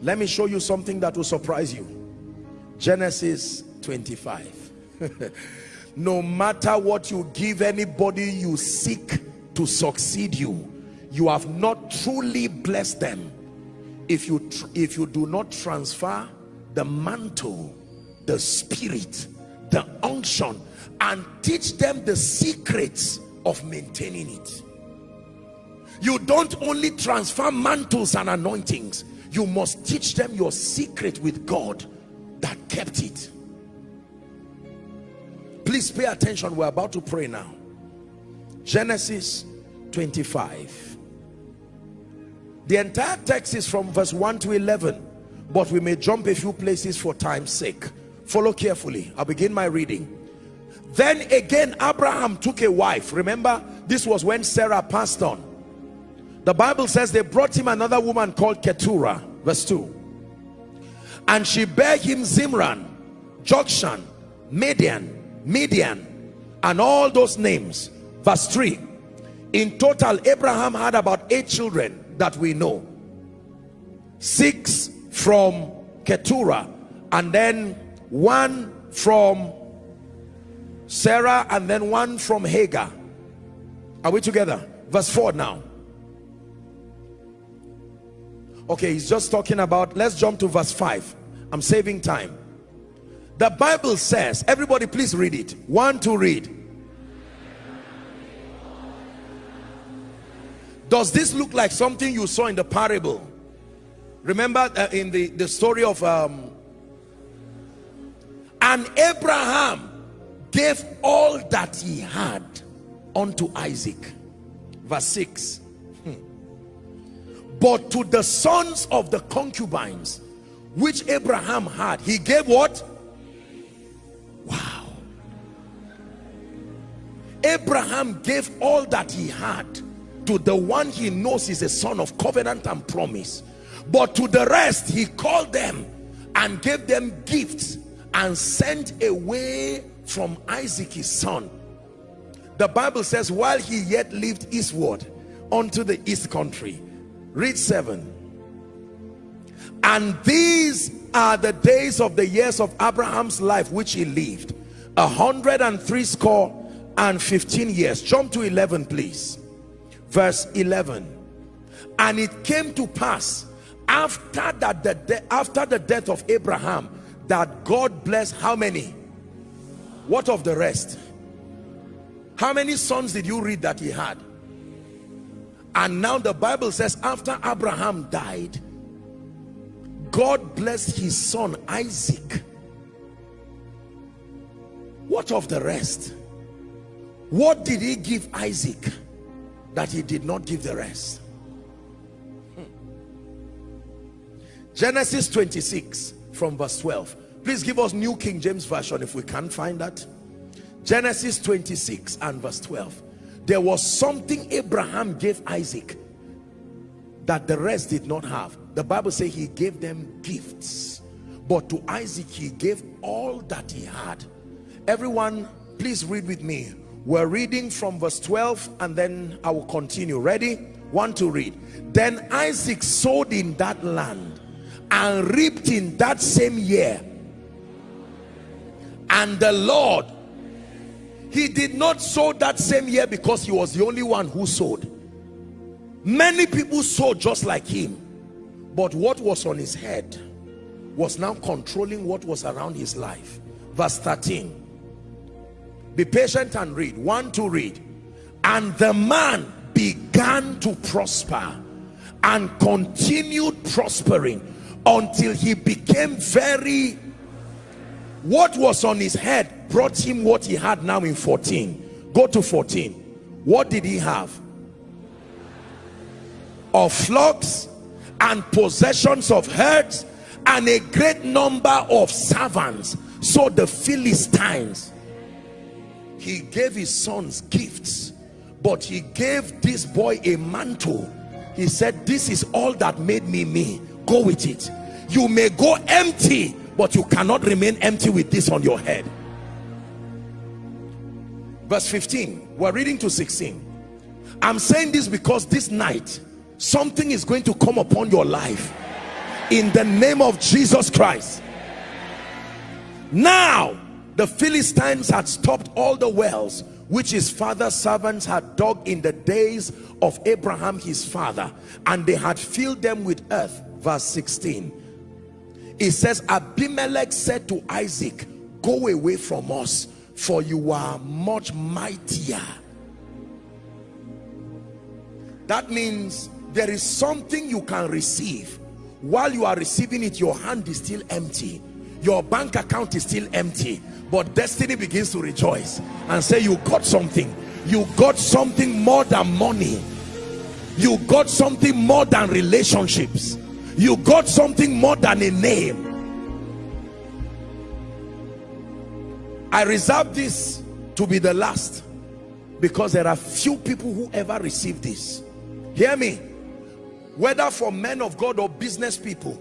let me show you something that will surprise you. Genesis 25 no matter what you give anybody you seek to succeed you you have not truly blessed them. If you if you do not transfer the mantle the spirit the unction and teach them the secrets of maintaining it. You don't only transfer mantles and anointings you must teach them your secret with God that kept it. Please pay attention. We're about to pray now. Genesis 25 the entire text is from verse 1 to 11 but we may jump a few places for time's sake. Follow carefully. I'll begin my reading. Then again Abraham took a wife. Remember this was when Sarah passed on the Bible says they brought him another woman called Keturah verse 2 and she bare him Zimran Jokshan Midian Midian and all those names. Verse 3 in total Abraham had about eight children that we know. Six from Keturah and then one from Sarah and then one from Hagar. Are we together? Verse 4 now okay he's just talking about let's jump to verse 5 I'm saving time. The Bible says everybody please read it. One to read. Does this look like something you saw in the parable? Remember uh, in the the story of um and Abraham gave all that he had unto Isaac. Verse 6 hmm. But to the sons of the concubines which Abraham had he gave what? Wow. Abraham gave all that he had. To the one he knows is a son of covenant and promise. But to the rest he called them and gave them gifts and sent away from Isaac his son. The Bible says while he yet lived eastward unto the east country read 7 and these are the days of the years of Abraham's life which he lived. A hundred and three score and 15 years. Jump to 11 please. Verse 11 and it came to pass after that the after the death of Abraham that God blessed how many? What of the rest? How many sons did you read that he had and now the Bible says after Abraham died God blessed his son Isaac. What of the rest? What did he give Isaac that he did not give the rest. Genesis 26 from verse 12 please give us New King James Version if we can't find that. Genesis 26 and verse 12 there was something Abraham gave Isaac that the rest did not have. The Bible says he gave them gifts. But to Isaac he gave all that he had. Everyone please read with me. We're reading from verse 12 and then I will continue. Ready? One to read. Then Isaac sowed in that land and reaped in that same year. And the Lord he did not sow that same year because he was the only one who sowed. Many people sowed just like him. But what was on his head was now controlling what was around his life. Verse 13 be patient and read. One to read. And the man began to prosper and continued prospering until he became very what was on his head brought him what he had now in 14 go to 14 what did he have? Of flocks and possessions of herds and a great number of servants. So the Philistines he gave his sons gifts but he gave this boy a mantle. He said this is all that made me me. Go with it. You may go empty but you cannot remain empty with this on your head. Verse 15 we're reading to 16 i'm saying this because this night something is going to come upon your life. In the name of Jesus Christ. Now the Philistines had stopped all the wells which his father's servants had dug in the days of Abraham his father and they had filled them with earth. Verse 16 it says Abimelech said to Isaac go away from us for you are much mightier that means there is something you can receive. While you are receiving it your hand is still empty. Your bank account is still empty. But destiny begins to rejoice and say you got something. You got something more than money. You got something more than relationships you got something more than a name. I reserve this to be the last because there are few people who ever receive this. Hear me. Whether for men of God or business people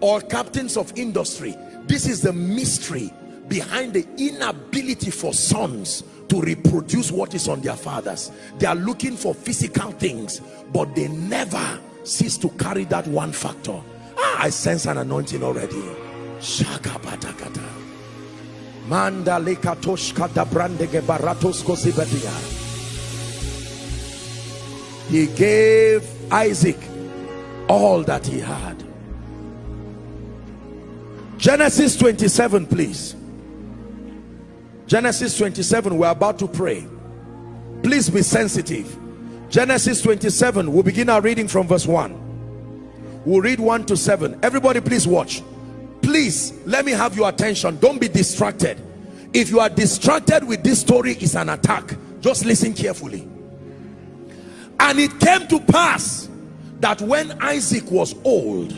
or captains of industry this is the mystery behind the inability for sons to reproduce what is on their fathers. They are looking for physical things but they never cease to carry that one factor. Ah, i sense an anointing already. Manda he gave isaac all that he had. Genesis 27 please. Genesis 27, we're about to pray. Please be sensitive. Genesis 27, we'll begin our reading from verse 1. We'll read 1 to 7. Everybody please watch. Please, let me have your attention. Don't be distracted. If you are distracted with this story, it's an attack. Just listen carefully. And it came to pass that when Isaac was old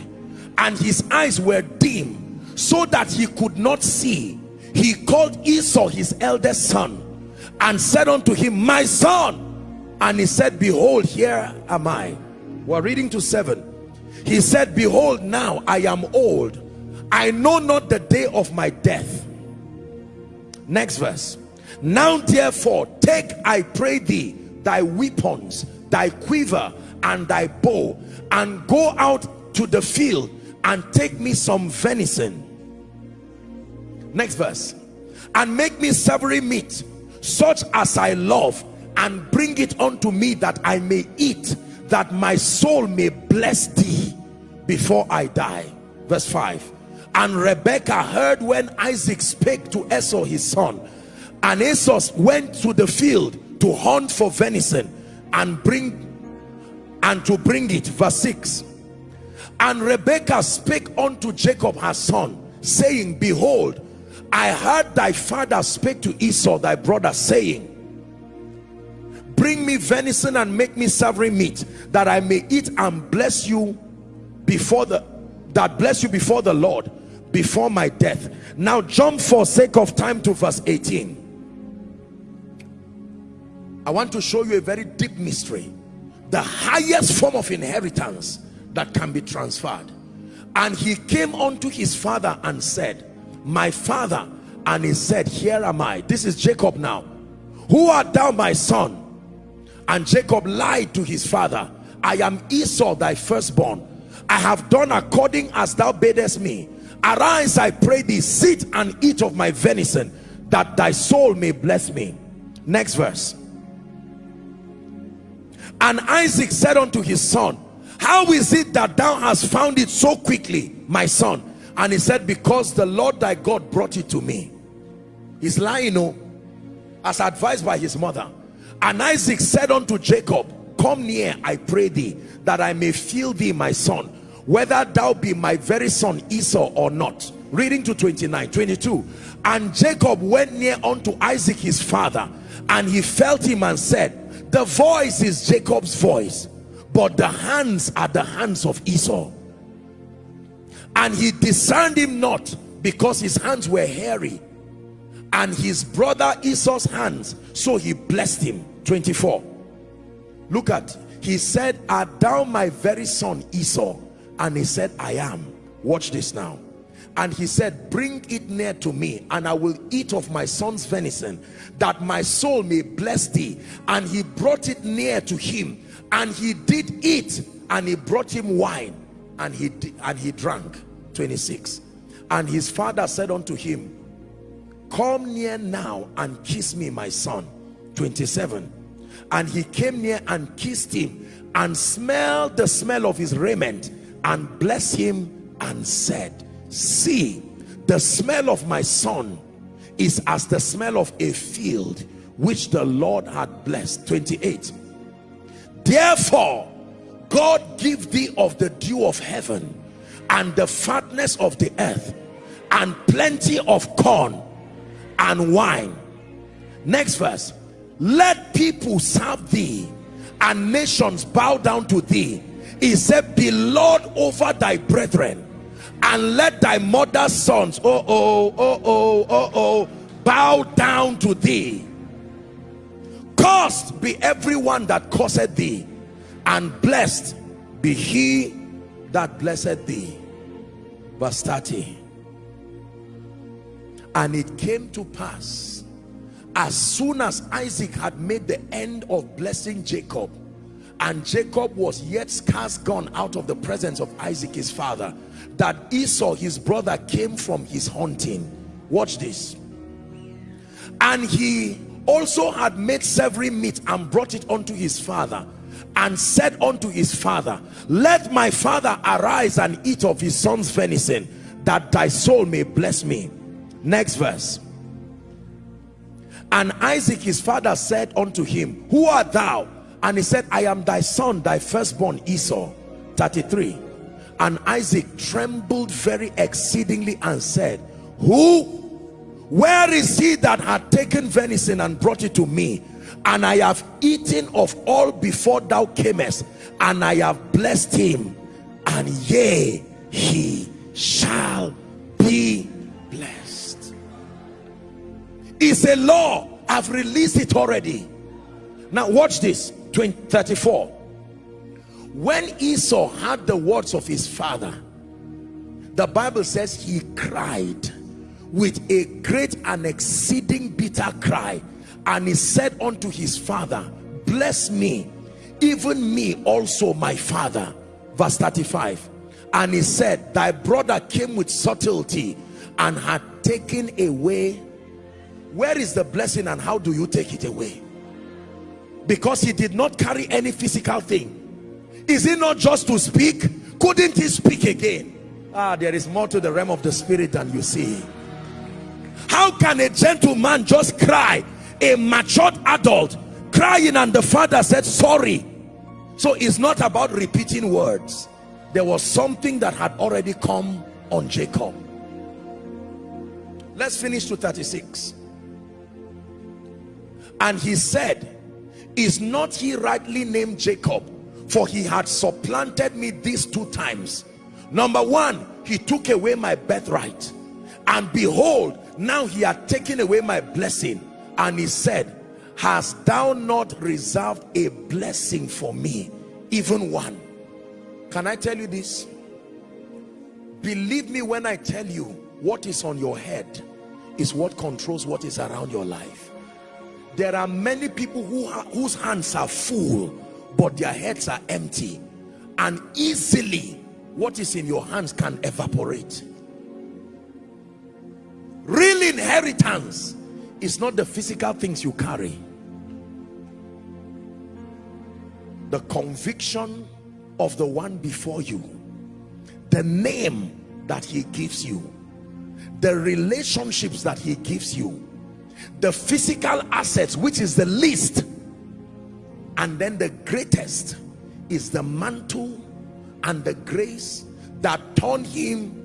and his eyes were dim so that he could not see he called Esau his eldest son and said unto him my son and he said behold here am I. We're reading to seven. He said behold now I am old. I know not the day of my death. Next verse. Now therefore take I pray thee thy weapons thy quiver and thy bow and go out to the field and take me some venison. Next verse. And make me savory meat such as I love and bring it unto me that I may eat that my soul may bless thee before I die. Verse 5 and Rebekah heard when Isaac spake to Esau his son. And Esau went to the field to hunt for venison and bring and to bring it. Verse 6 and Rebekah spake unto Jacob her son saying behold I heard thy father speak to Esau thy brother saying bring me venison and make me savory meat that I may eat and bless you before the that bless you before the Lord before my death. Now jump for sake of time to verse 18 I want to show you a very deep mystery the highest form of inheritance that can be transferred. And he came unto his father and said my father and he said here am I. This is Jacob now. Who art thou my son and Jacob lied to his father I am Esau thy firstborn. I have done according as thou badest me. Arise I pray thee sit and eat of my venison that thy soul may bless me. Next verse. And Isaac said unto his son how is it that thou hast found it so quickly my son? And he said because the lord thy god brought it to me. He's lying oh as advised by his mother and isaac said unto jacob come near i pray thee that i may feel thee my son whether thou be my very son esau or not. Reading to 29 22 and jacob went near unto isaac his father and he felt him and said the voice is jacob's voice but the hands are the hands of esau. And he discerned him not because his hands were hairy and his brother Esau's hands so he blessed him. 24 look at he said art thou my very son Esau? And he said I am. Watch this now. And he said bring it near to me and I will eat of my son's venison that my soul may bless thee. And he brought it near to him and he did eat and he brought him wine and he and he drank. 26 and his father said unto him come near now and kiss me my son. 27 and he came near and kissed him and smelled the smell of his raiment and blessed him and said see the smell of my son is as the smell of a field which the Lord had blessed. 28 therefore God give thee of the dew of heaven and the fatness of the earth and plenty of corn and wine. Next verse. Let people serve thee and nations bow down to thee. He said be lord over thy brethren and let thy mother's sons oh oh oh oh oh oh bow down to thee. Cursed be everyone that curseth thee and blessed be he that blessed thee. Verse 30 and it came to pass as soon as Isaac had made the end of blessing Jacob and Jacob was yet scarce gone out of the presence of Isaac his father that Esau his brother came from his hunting. Watch this. And he also had made several meat and brought it unto his father and said unto his father let my father arise and eat of his son's venison that thy soul may bless me next verse. And Isaac his father said unto him who art thou? And he said I am thy son thy firstborn Esau. 33 and Isaac trembled very exceedingly and said who where is he that had taken venison and brought it to me? And I have eaten of all before thou camest and I have blessed him. And yea he shall be it's a law. I've released it already. Now watch this. 20, 34 when Esau heard the words of his father the Bible says he cried with a great and exceeding bitter cry and he said unto his father bless me even me also my father. Verse 35 and he said thy brother came with subtlety and had taken away where is the blessing and how do you take it away? Because he did not carry any physical thing. Is it not just to speak? Couldn't he speak again? Ah there is more to the realm of the spirit than you see. How can a gentleman just cry? A matured adult crying and the father said sorry. So it's not about repeating words. There was something that had already come on Jacob. Let's finish to 36 and he said is not he rightly named Jacob? For he had supplanted me these two times. Number one he took away my birthright. And behold now he had taken away my blessing. And he said hast thou not reserved a blessing for me even one can i tell you this? Believe me when i tell you what is on your head is what controls what is around your life there are many people who whose hands are full but their heads are empty. And easily what is in your hands can evaporate. Real inheritance is not the physical things you carry. The conviction of the one before you. The name that he gives you. The relationships that he gives you the physical assets which is the least and then the greatest is the mantle and the grace that turned him.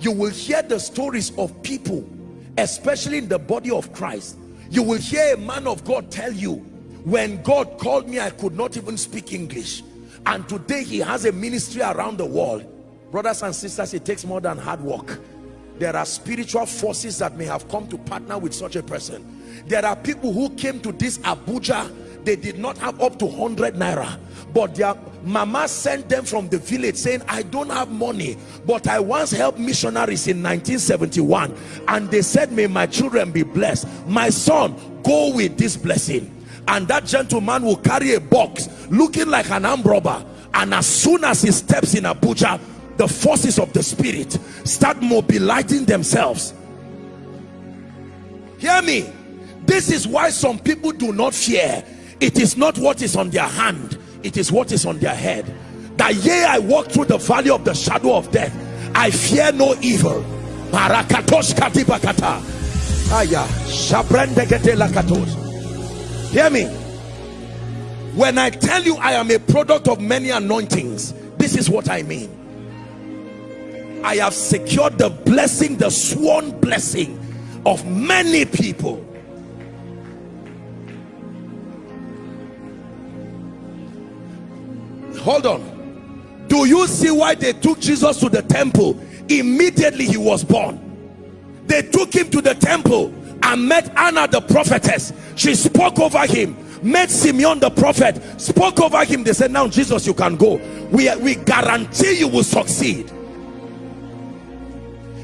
You will hear the stories of people especially in the body of Christ. You will hear a man of God tell you when God called me I could not even speak English. And today he has a ministry around the world. Brothers and sisters it takes more than hard work there are spiritual forces that may have come to partner with such a person. There are people who came to this Abuja. They did not have up to 100 naira. But their mama sent them from the village saying i don't have money but i once helped missionaries in 1971 and they said may my children be blessed. My son go with this blessing and that gentleman will carry a box looking like an armed robber. And as soon as he steps in Abuja the forces of the spirit start mobilizing themselves. Hear me. This is why some people do not fear. It is not what is on their hand. It is what is on their head. That yea I walk through the valley of the shadow of death. I fear no evil. Hear me. When I tell you I am a product of many anointings this is what I mean I have secured the blessing the sworn blessing of many people. Hold on. Do you see why they took Jesus to the temple? Immediately he was born. They took him to the temple and met Anna the prophetess. She spoke over him met Simeon the prophet spoke over him. They said now Jesus you can go. We, we guarantee you will succeed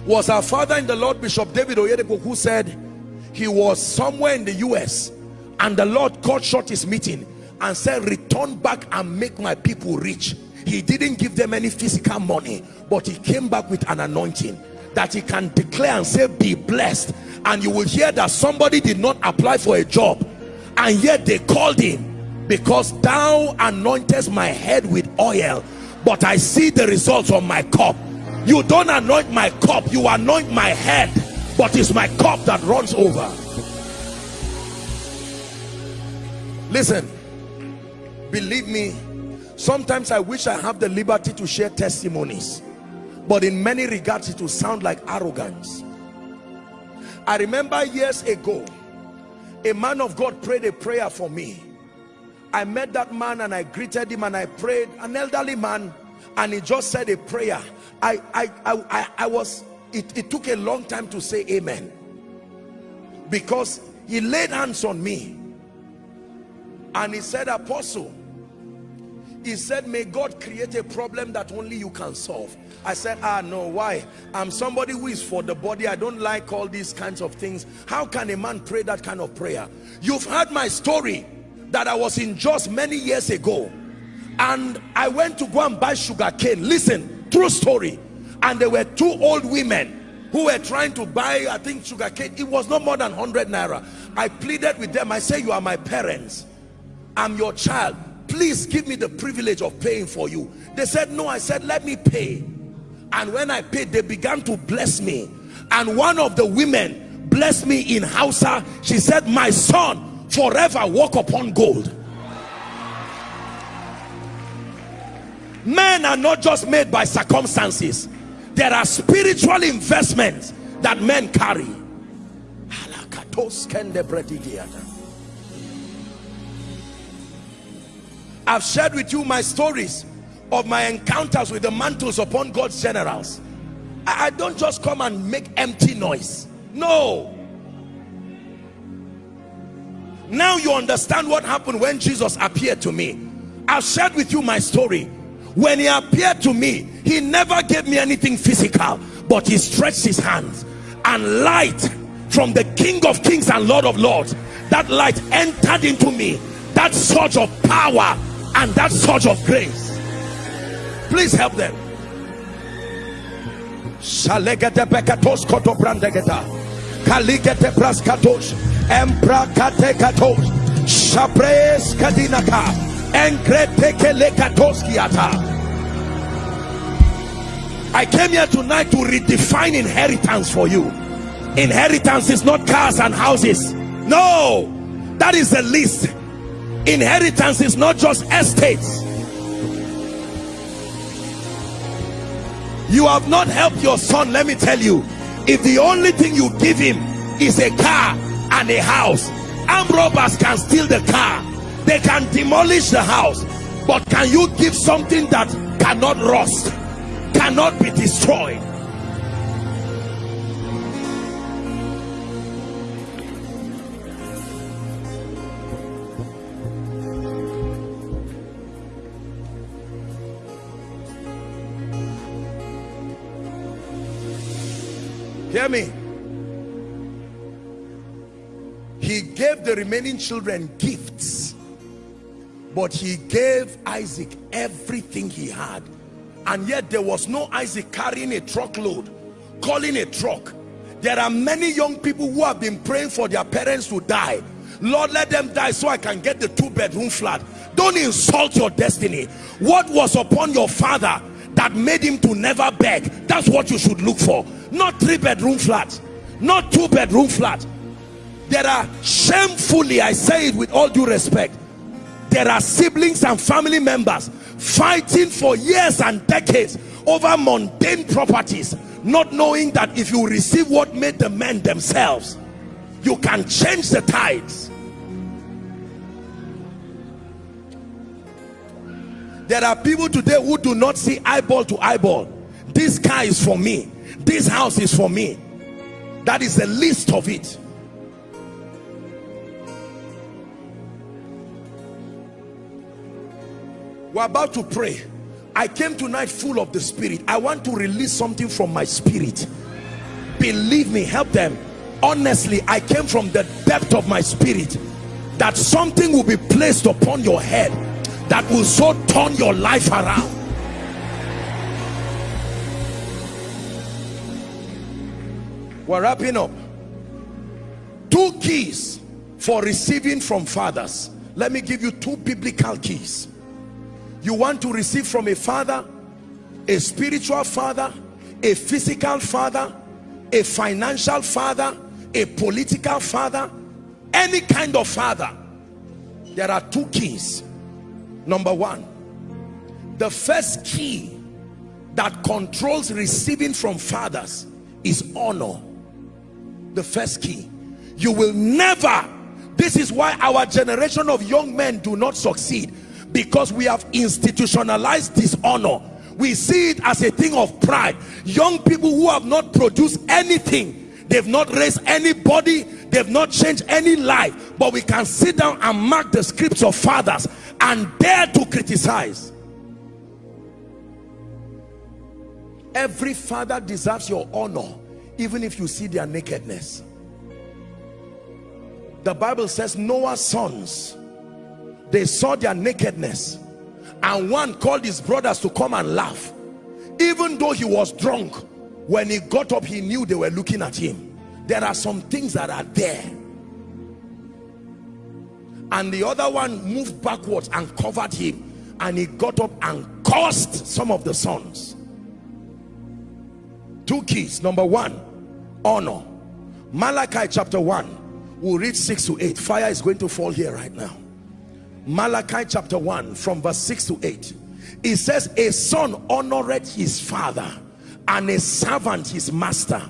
was our father in the Lord Bishop David Oyedepo who said he was somewhere in the US and the Lord cut short his meeting and said return back and make my people rich he didn't give them any physical money but he came back with an anointing that he can declare and say be blessed. And you will hear that somebody did not apply for a job and yet they called him because thou anointest my head with oil but I see the results on my cup you don't anoint my cup you anoint my head but it's my cup that runs over. Listen believe me sometimes i wish i have the liberty to share testimonies but in many regards it will sound like arrogance. I remember years ago a man of god prayed a prayer for me. I met that man and i greeted him and i prayed an elderly man and he just said a prayer i i i, I was it, it took a long time to say amen. Because he laid hands on me. And he said apostle he said may god create a problem that only you can solve. I said ah no why? I'm somebody who is for the body. I don't like all these kinds of things. How can a man pray that kind of prayer? You've heard my story that i was in just many years ago. And i went to go and buy sugar cane listen true story. And there were two old women who were trying to buy i think sugar cane. It was not more than 100 naira. I pleaded with them. I said, you are my parents. I'm your child. Please give me the privilege of paying for you. They said no. I said let me pay. And when i paid they began to bless me. And one of the women blessed me in Hausa. She said my son forever walk upon gold men are not just made by circumstances there are spiritual investments that men carry I've shared with you my stories of my encounters with the mantles upon God's generals. I, don't just come and make empty noise. No. Now you understand what happened when Jesus appeared to me. I've shared with you my story. When he appeared to me, he never gave me anything physical, but he stretched his hands and light from the King of Kings and Lord of Lords. That light entered into me. That surge of power and that surge of grace. Please help them. Kaligete praskatos katos shapres kadinaka I came here tonight to redefine inheritance for you. Inheritance is not cars and houses. No that is the least inheritance is not just estates. You have not helped your son let me tell you. If the only thing you give him is a car and a house armed robbers can steal the car they can demolish the house but can you give something that cannot rust cannot be destroyed? Hear me. He gave the remaining children gifts but he gave Isaac everything he had. And yet there was no Isaac carrying a truckload calling a truck. There are many young people who have been praying for their parents to die. Lord let them die so I can get the two bedroom flat. Don't insult your destiny. What was upon your father that made him to never beg? That's what you should look for. Not three bedroom flat. Not two bedroom flat. There are shamefully I say it with all due respect there are siblings and family members fighting for years and decades over mundane properties not knowing that if you receive what made the men themselves you can change the tides. There are people today who do not see eyeball to eyeball. This car is for me. This house is for me. That is the least of it we're about to pray. I came tonight full of the spirit. I want to release something from my spirit. Believe me help them. Honestly I came from the depth of my spirit that something will be placed upon your head that will so turn your life around. We're wrapping up. Two keys for receiving from fathers. Let me give you two biblical keys you want to receive from a father a spiritual father a physical father a financial father a political father any kind of father. There are two keys. Number one the first key that controls receiving from fathers is honor. The first key. You will never this is why our generation of young men do not succeed because we have institutionalized dishonor. We see it as a thing of pride. Young people who have not produced anything they've not raised anybody they've not changed any life. But we can sit down and mark the scripts of fathers and dare to criticize. Every father deserves your honor even if you see their nakedness. The bible says noah's sons they saw their nakedness. And one called his brothers to come and laugh. Even though he was drunk when he got up he knew they were looking at him. There are some things that are there. And the other one moved backwards and covered him. And he got up and cursed some of the sons. Two keys. Number one honor. Malachi chapter 1 we'll read 6 to 8 fire is going to fall here right now Malachi chapter 1 from verse 6 to 8 it says a son honored his father and a servant his master.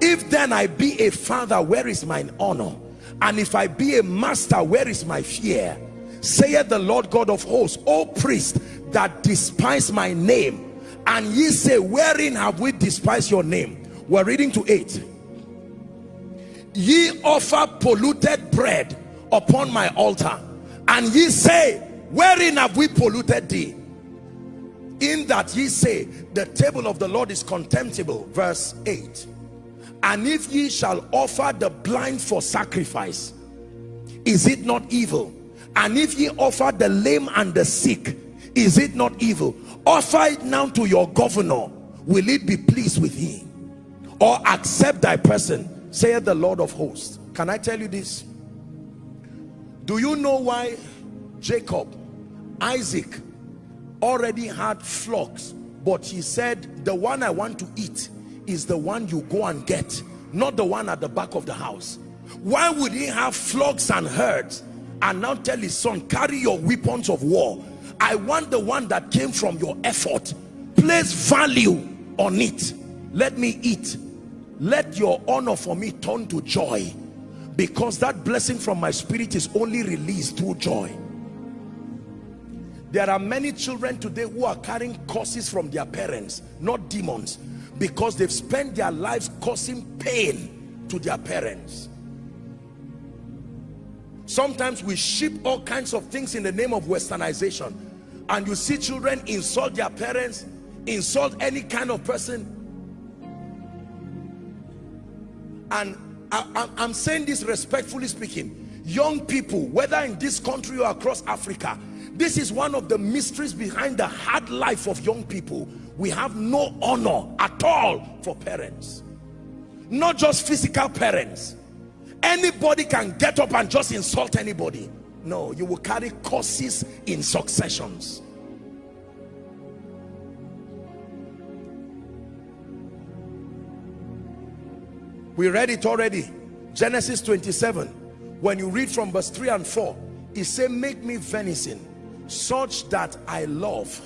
If then I be a father where is mine honor? And if I be a master where is my fear? Saith the Lord God of hosts O priest that despise my name and ye say wherein have we despised your name? We're reading to 8 ye offer polluted bread upon my altar and ye say wherein have we polluted thee? In that ye say the table of the lord is contemptible. Verse 8 and if ye shall offer the blind for sacrifice is it not evil? And if ye offer the lame and the sick is it not evil? Offer it now to your governor. Will it be pleased with thee or accept thy person saith the lord of hosts. Can i tell you this do you know why Jacob, Isaac already had flocks, but he said, the one I want to eat is the one you go and get, not the one at the back of the house. Why would he have flocks and herds and now tell his son, carry your weapons of war. I want the one that came from your effort. Place value on it. Let me eat. Let your honor for me turn to joy because that blessing from my spirit is only released through joy. There are many children today who are carrying curses from their parents not demons because they've spent their lives causing pain to their parents. Sometimes we ship all kinds of things in the name of westernization and you see children insult their parents insult any kind of person. And I, am saying this respectfully speaking. Young people whether in this country or across Africa this is one of the mysteries behind the hard life of young people. We have no honor at all for parents. Not just physical parents. Anybody can get up and just insult anybody. No you will carry curses in successions we read it already. Genesis 27 when you read from verse 3 and 4 it said, make me venison such that i love.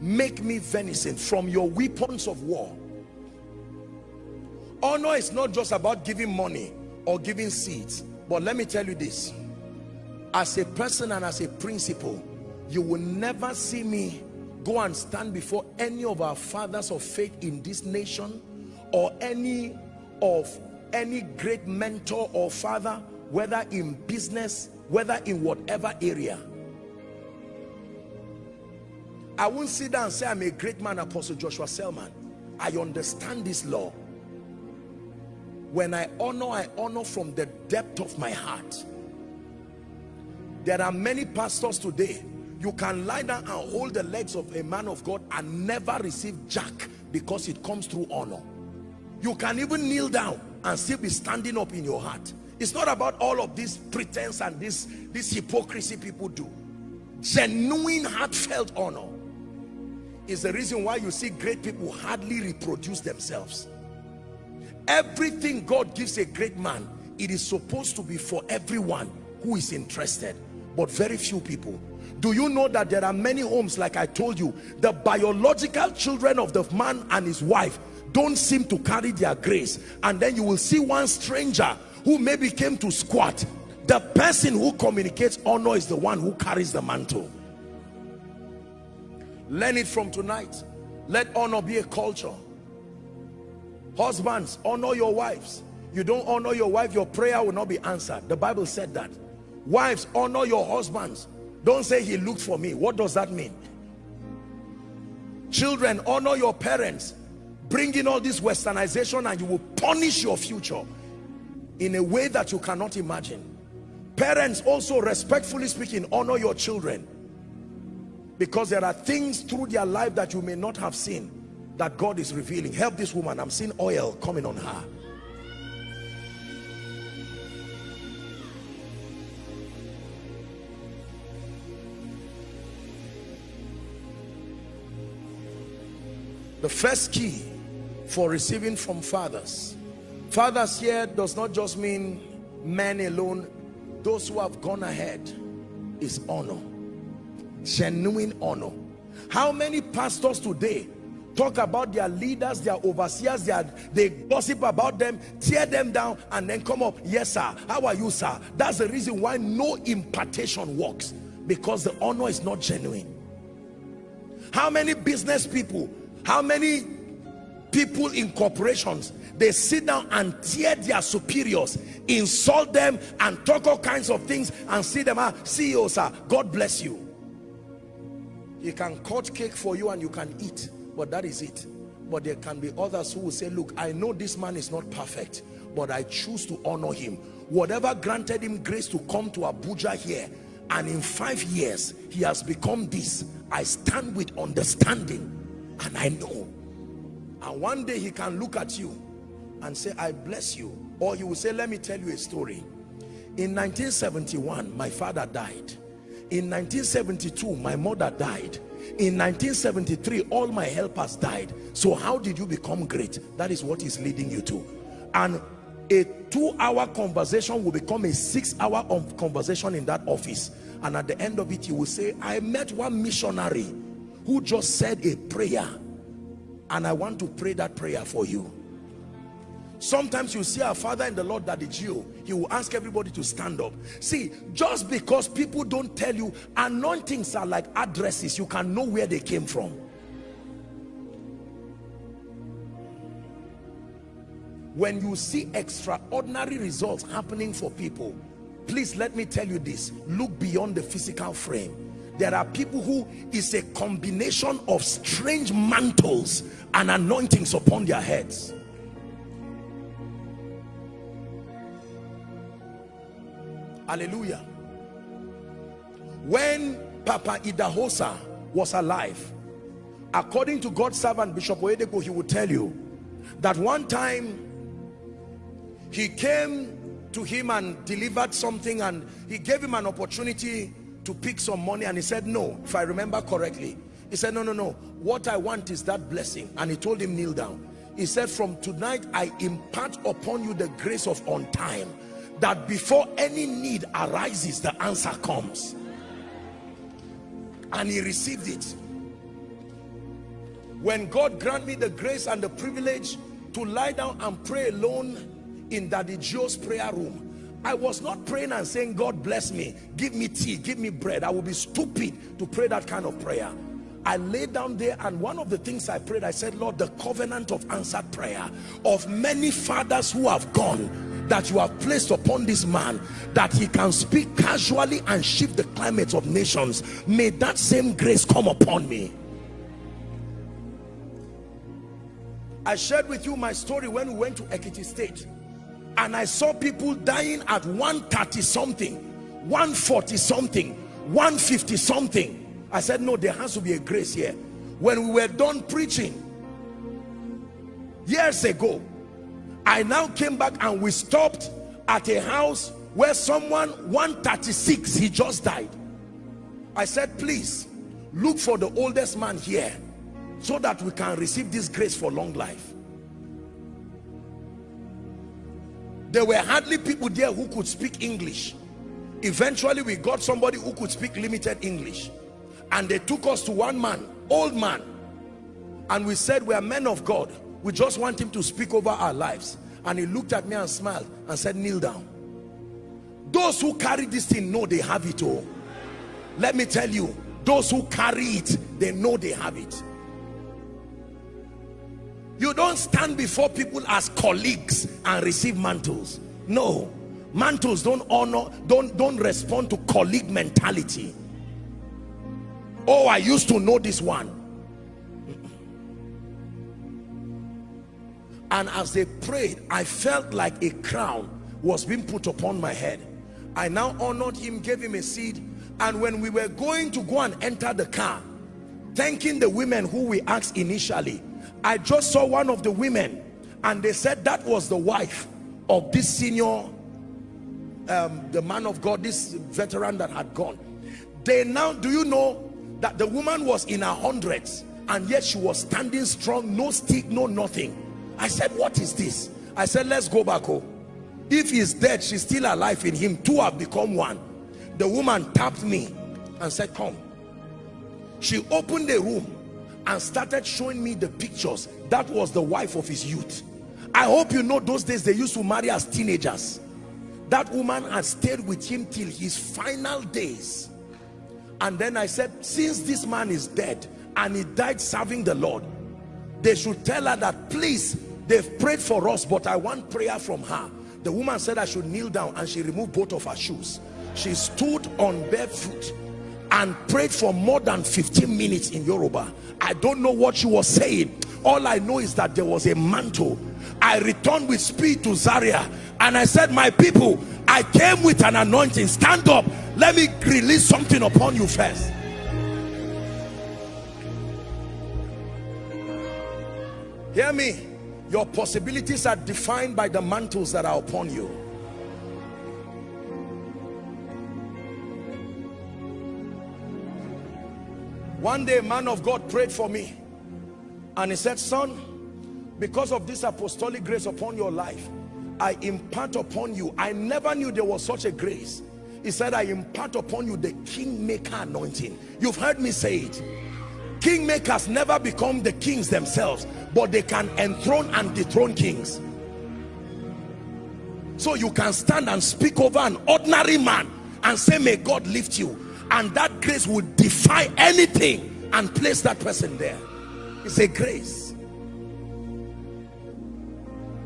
Make me venison from your weapons of war. Honor is not just about giving money or giving seeds but let me tell you this. As a person and as a principle you will never see me go and stand before any of our fathers of faith in this nation or any of any great mentor or father whether in business whether in whatever area. I won't sit down and say I'm a great man apostle Joshua Selman. I understand this law. When I honor I honor from the depth of my heart. There are many pastors today. You can lie down and hold the legs of a man of God and never receive jack because it comes through honor you can even kneel down and still be standing up in your heart. It's not about all of this pretense and this this hypocrisy people do. Genuine heartfelt honor is the reason why you see great people hardly reproduce themselves. Everything God gives a great man it is supposed to be for everyone who is interested but very few people. Do you know that there are many homes like I told you the biological children of the man and his wife don't seem to carry their grace. And then you will see one stranger who maybe came to squat. The person who communicates honor is the one who carries the mantle. Learn it from tonight. Let honor be a culture. Husbands honor your wives. You don't honor your wife your prayer will not be answered. The bible said that. Wives honor your husbands. Don't say he looked for me. What does that mean? Children honor your parents bring in all this westernization and you will punish your future in a way that you cannot imagine. Parents also respectfully speaking honor your children. Because there are things through their life that you may not have seen that God is revealing. Help this woman. I'm seeing oil coming on her. The first key for receiving from fathers. Fathers here does not just mean men alone. Those who have gone ahead is honor. Genuine honor. How many pastors today talk about their leaders their overseers their, they gossip about them tear them down and then come up yes sir. How are you sir? That's the reason why no impartation works. Because the honor is not genuine. How many business people how many people in corporations they sit down and tear their superiors insult them and talk all kinds of things and see them ah CEO sir God bless you. He can cut cake for you and you can eat but that is it. But there can be others who will say look I know this man is not perfect but I choose to honor him. Whatever granted him grace to come to Abuja here and in five years he has become this. I stand with understanding and I know and one day he can look at you and say I bless you. Or he will say let me tell you a story. In 1971 my father died. In 1972 my mother died. In 1973 all my helpers died. So how did you become great? That is what is leading you to. And a two-hour conversation will become a six-hour conversation in that office. And at the end of it you will say i met one missionary who just said a prayer and i want to pray that prayer for you. Sometimes you see our father in the lord daddy G.O. he will ask everybody to stand up. See just because people don't tell you anointings are like addresses. You can know where they came from. When you see extraordinary results happening for people please let me tell you this. Look beyond the physical frame there are people who is a combination of strange mantles and anointings upon their heads. Hallelujah. When Papa Idahosa was alive, according to God's servant Bishop Oyedepo, he would tell you that one time he came to him and delivered something and he gave him an opportunity to pick some money and he said no if I remember correctly. He said no no no. What I want is that blessing. And he told him kneel down. He said from tonight I impart upon you the grace of on time that before any need arises the answer comes. And he received it. When God grant me the grace and the privilege to lie down and pray alone in Daddy G.O's prayer room I was not praying and saying God bless me give me tea give me bread. I would be stupid to pray that kind of prayer. I laid down there and one of the things I prayed I said Lord the covenant of answered prayer of many fathers who have gone that you have placed upon this man that he can speak casually and shift the climates of nations may that same grace come upon me. I shared with you my story when we went to Ekiti State and I saw people dying at 130 something 140 something 150 something. I said no there has to be a grace here. When we were done preaching years ago I now came back and we stopped at a house where someone 136 he just died. I said please look for the oldest man here so that we can receive this grace for long life there were hardly people there who could speak English. Eventually we got somebody who could speak limited English. And they took us to one man old man. And we said we are men of God. We just want him to speak over our lives. And he looked at me and smiled and said kneel down. Those who carry this thing know they have it all. Let me tell you those who carry it they know they have it you don't stand before people as colleagues and receive mantles. No. Mantles don't honor don't don't respond to colleague mentality. Oh i used to know this one. And as they prayed i felt like a crown was being put upon my head. I now honored him gave him a seed. And when we were going to go and enter the car thanking the women who we asked initially i just saw one of the women and they said that was the wife of this senior um, the man of god this veteran that had gone they now do you know that the woman was in her hundreds and yet she was standing strong no stick no nothing I said, what is this? I said, let's go back home. If he's dead, she's still alive in him. Two have become one. The woman tapped me and said, come. She opened the room and started showing me the pictures. That was the wife of his youth. I hope you know those days they used to marry as teenagers. That woman had stayed with him till his final days. And then I said, since this man is dead and he died serving the Lord, they should tell her that please they've prayed for us but i want prayer from her the woman said i should kneel down and she removed both of her shoes she stood on barefoot and prayed for more than 15 minutes in yoruba. I don't know what she was saying. All i know is that there was a mantle. I returned with speed to zaria and i said my people i came with an anointing. Stand up. Let me release something upon you first. Hear me. Your possibilities are defined by the mantles that are upon you one day a man of God prayed for me. And he said son because of this apostolic grace upon your life I impart upon you. I never knew there was such a grace. He said I impart upon you the kingmaker anointing. You've heard me say it. Kingmakers never become the kings themselves but they can enthrone and dethrone kings. So you can stand and speak over an ordinary man and say may God lift you and that grace will defy anything and place that person there. It's a grace.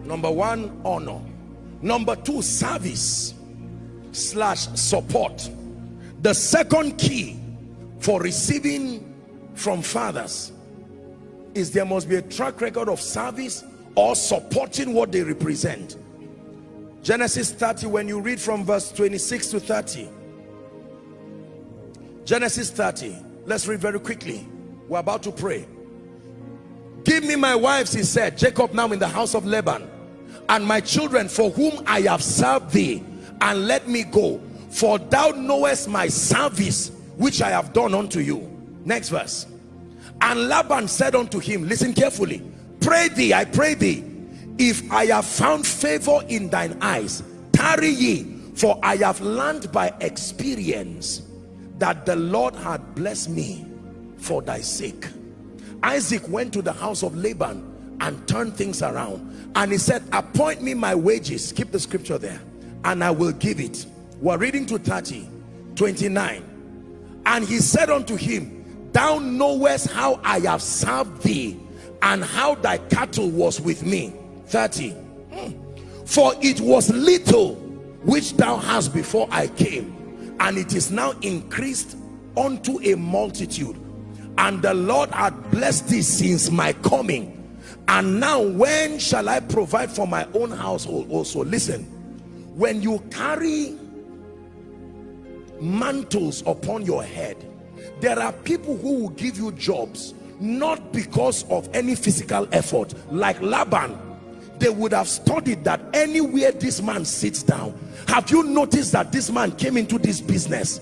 Number one honor. Number two service slash support. The second key for receiving from fathers is there must be a track record of service or supporting what they represent. Genesis 30 when you read from verse 26 to 30 Genesis 30. Let's read very quickly. We're about to pray. Give me my wives, he said. Jacob now in the house of Laban. And my children for whom I have served thee. And let me go. For thou knowest my service which I have done unto you. Next verse. And Laban said unto him, listen carefully. Pray thee, I pray thee, if I have found favor in thine eyes, tarry ye, for I have learned by experience that the Lord had blessed me for thy sake. Isaac went to the house of Laban and turned things around. And he said, appoint me my wages. Keep the scripture there. And I will give it. We're reading to 30, 29. And he said unto him, thou knowest how I have served thee and how thy cattle was with me. 30. Hmm. For it was little which thou hast before I came and it is now increased unto a multitude. And the Lord had blessed thee since my coming. And now when shall I provide for my own household also? Listen when you carry mantles upon your head there are people who will give you jobs not because of any physical effort like Laban they would have studied that anywhere this man sits down have you noticed that this man came into this business?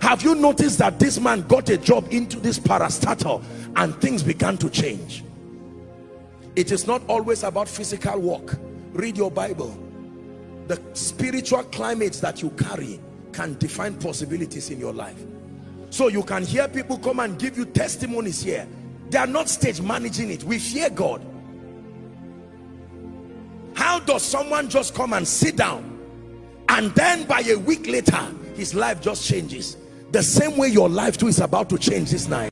Have you noticed that this man got a job into this parastatal and things began to change? It is not always about physical work. Read your bible. The spiritual climates that you carry can define possibilities in your life. So you can hear people come and give you testimonies here. They are not stage managing it. We fear god how does someone just come and sit down? And then by a week later his life just changes. The same way your life too is about to change this night